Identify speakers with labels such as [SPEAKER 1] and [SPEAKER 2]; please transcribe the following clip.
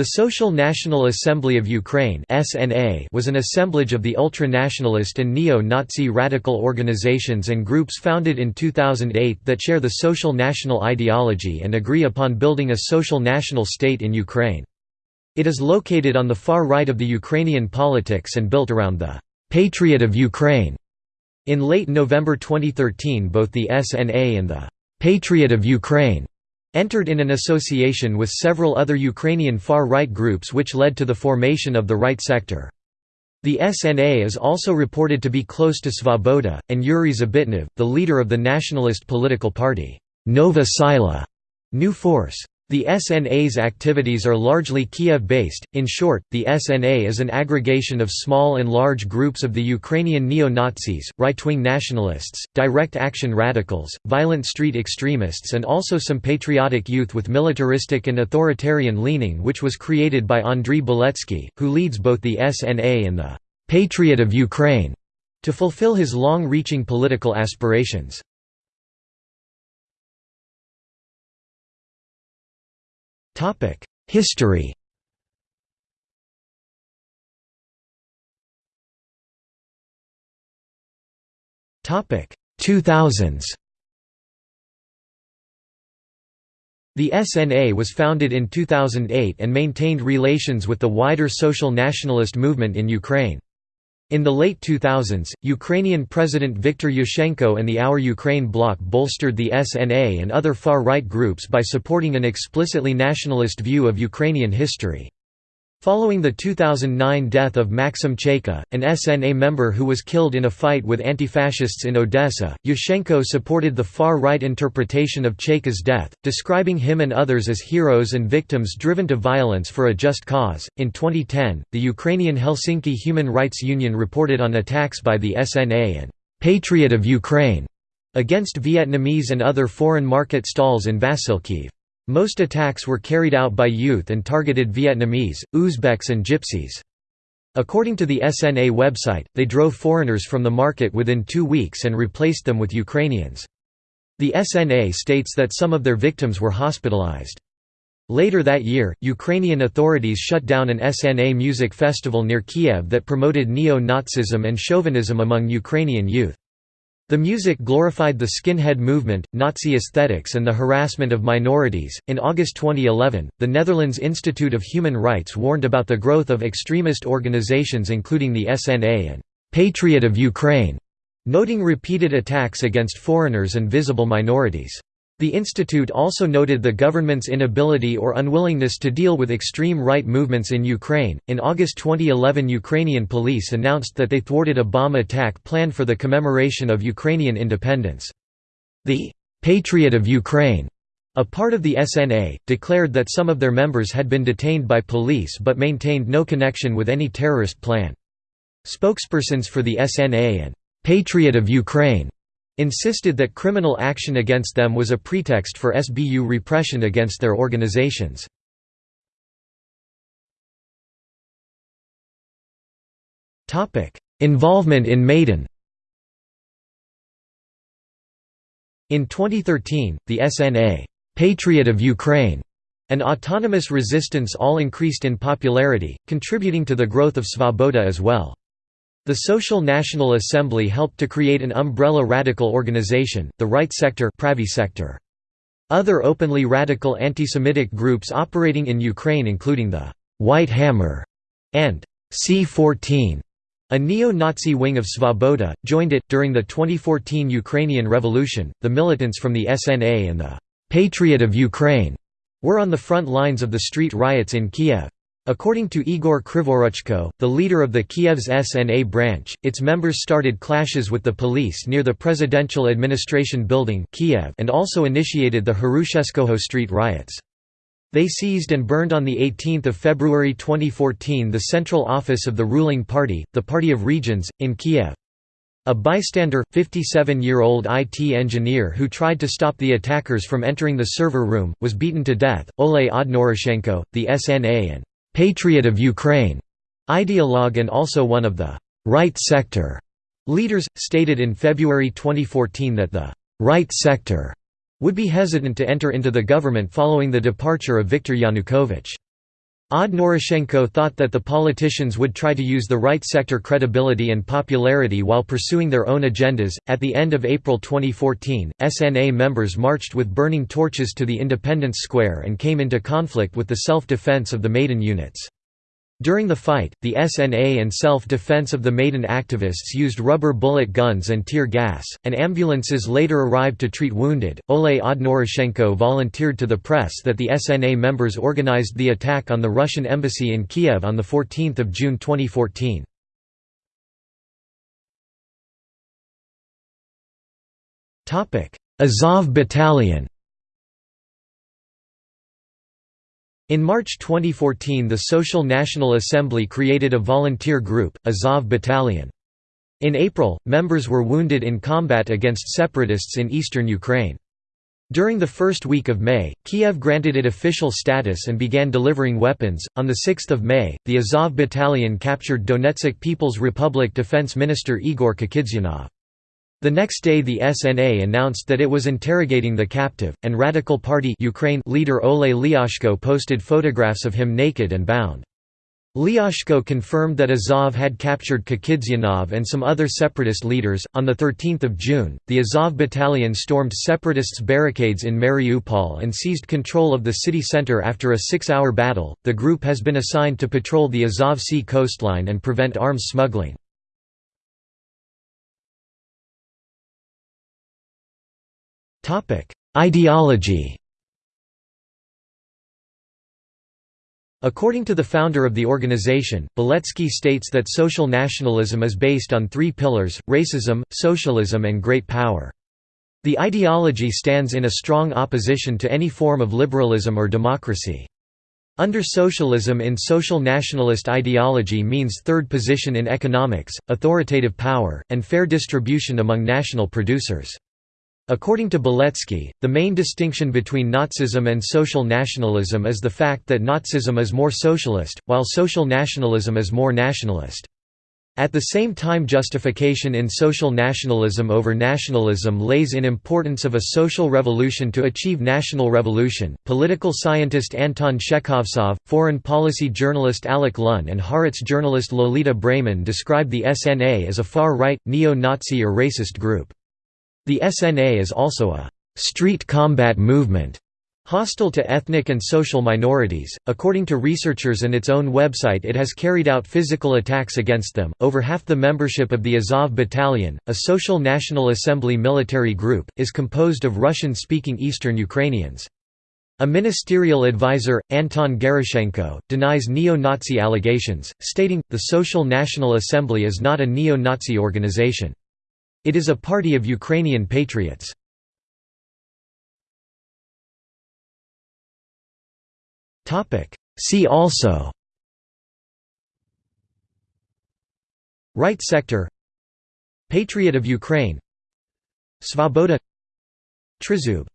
[SPEAKER 1] The Social National Assembly of Ukraine was an assemblage of the ultra-nationalist and neo-Nazi radical organizations and groups founded in 2008 that share the social national ideology and agree upon building a social national state in Ukraine. It is located on the far right of the Ukrainian politics and built around the «Patriot of Ukraine». In late November 2013 both the SNA and the «Patriot of Ukraine» entered in an association with several other Ukrainian far-right groups which led to the formation of the Right Sector. The SNA is also reported to be close to Svoboda, and Yuri Zabitnev, the leader of the nationalist political party, Nova Sila, New Force. The SNA's activities are largely Kiev-based. In short, the SNA is an aggregation of small and large groups of the Ukrainian neo-Nazis, right-wing nationalists, direct action radicals, violent street extremists and also some patriotic youth with militaristic and authoritarian leaning which was created by Andriy Beletsky, who leads both the SNA and the «Patriot of Ukraine» to fulfill his long-reaching political aspirations. History Topic 2000s The SNA was founded in 2008 and maintained relations with the wider social nationalist movement in Ukraine. In the late 2000s, Ukrainian President Viktor Yushchenko and the Our Ukraine bloc bolstered the SNA and other far-right groups by supporting an explicitly nationalist view of Ukrainian history. Following the 2009 death of Maxim Chayka, an SNA member who was killed in a fight with anti-fascists in Odessa, Yushchenko supported the far-right interpretation of Chayka's death, describing him and others as heroes and victims driven to violence for a just cause. In 2010, the Ukrainian Helsinki Human Rights Union reported on attacks by the SNA and Patriot of Ukraine against Vietnamese and other foreign market stalls in Vasilkiv. Most attacks were carried out by youth and targeted Vietnamese, Uzbeks and Gypsies. According to the SNA website, they drove foreigners from the market within two weeks and replaced them with Ukrainians. The SNA states that some of their victims were hospitalized. Later that year, Ukrainian authorities shut down an SNA music festival near Kiev that promoted neo-Nazism and chauvinism among Ukrainian youth. The music glorified the skinhead movement, Nazi aesthetics, and the harassment of minorities. In August 2011, the Netherlands Institute of Human Rights warned about the growth of extremist organizations including the SNA and Patriot of Ukraine, noting repeated attacks against foreigners and visible minorities. The institute also noted the government's inability or unwillingness to deal with extreme right movements in Ukraine. In August 2011, Ukrainian police announced that they thwarted a bomb attack planned for the commemoration of Ukrainian independence. The Patriot of Ukraine, a part of the SNA, declared that some of their members had been detained by police but maintained no connection with any terrorist plan. Spokespersons for the SNA and Patriot of Ukraine insisted that criminal action against them was a pretext for SBU repression against their organizations. Involvement in Maidan In 2013, the SNA Patriot of Ukraine and autonomous resistance all increased in popularity, contributing to the growth of Svoboda as well. The Social National Assembly helped to create an umbrella radical organization, the Right Sector. Other openly radical anti-Semitic groups operating in Ukraine including the «White Hammer» and C-14, a neo-Nazi wing of Svoboda, joined it. During the 2014 Ukrainian Revolution, the militants from the SNA and the «Patriot of Ukraine» were on the front lines of the street riots in Kiev. According to Igor Krivoruchko, the leader of the Kiev's SNA branch, its members started clashes with the police near the Presidential Administration Building Kiev and also initiated the Hrushevskoho street riots. They seized and burned on 18 February 2014 the central office of the ruling party, the Party of Regions, in Kiev. A bystander, 57-year-old IT engineer who tried to stop the attackers from entering the server room, was beaten to death. Ole Odnorozhenko, the SNA and Patriot of Ukraine ideologue and also one of the right sector leaders, stated in February 2014 that the right sector would be hesitant to enter into the government following the departure of Viktor Yanukovych. Odnorozhenko thought that the politicians would try to use the right sector credibility and popularity while pursuing their own agendas. At the end of April 2014, SNA members marched with burning torches to the Independence Square and came into conflict with the self defense of the Maidan units. During the fight, the SNA and self-defense of the Maidan activists used rubber bullet guns and tear gas, and ambulances later arrived to treat wounded. Oleh Odnorozhenko volunteered to the press that the SNA members organized the attack on the Russian embassy in Kiev on 14 June 2014. Azov Battalion In March 2014 the Social National Assembly created a volunteer group, Azov Battalion. In April, members were wounded in combat against separatists in eastern Ukraine. During the first week of May, Kiev granted it official status and began delivering weapons. On 6 May, the Azov Battalion captured Donetsk People's Republic Defense Minister Igor Kakidzyanov. The next day the SNA announced that it was interrogating the captive, and Radical Party Ukraine leader Oleh Lyashko posted photographs of him naked and bound. Lyashko confirmed that Azov had captured Kakidzyanov and some other separatist leaders. On 13 June, the Azov battalion stormed separatists' barricades in Mariupol and seized control of the city center after a six hour battle. The group has been assigned to patrol the Azov Sea coastline and prevent arms smuggling. Ideology According to the founder of the organization, Beletsky states that social nationalism is based on three pillars, racism, socialism and great power. The ideology stands in a strong opposition to any form of liberalism or democracy. Under socialism in social nationalist ideology means third position in economics, authoritative power, and fair distribution among national producers. According to Beletsky, the main distinction between Nazism and social nationalism is the fact that Nazism is more socialist, while social nationalism is more nationalist. At the same time justification in social nationalism over nationalism lays in importance of a social revolution to achieve national revolution. Political scientist Anton Shekhovtsov, foreign policy journalist Alec Luhn and Haaretz journalist Lolita Brayman described the SNA as a far-right, neo-Nazi or racist group. The SNA is also a street combat movement hostile to ethnic and social minorities. According to researchers and its own website, it has carried out physical attacks against them. Over half the membership of the Azov Battalion, a Social National Assembly military group, is composed of Russian speaking Eastern Ukrainians. A ministerial advisor, Anton Gerashchenko, denies neo Nazi allegations, stating, the Social National Assembly is not a neo Nazi organization. It is a party of Ukrainian patriots. See also. Right sector. Patriot of Ukraine. Svoboda. Trizub